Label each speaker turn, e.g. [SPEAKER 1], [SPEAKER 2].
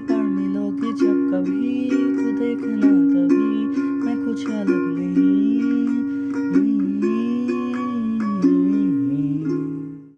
[SPEAKER 1] पढ़ने लोगे जब कभी तो देखना कभी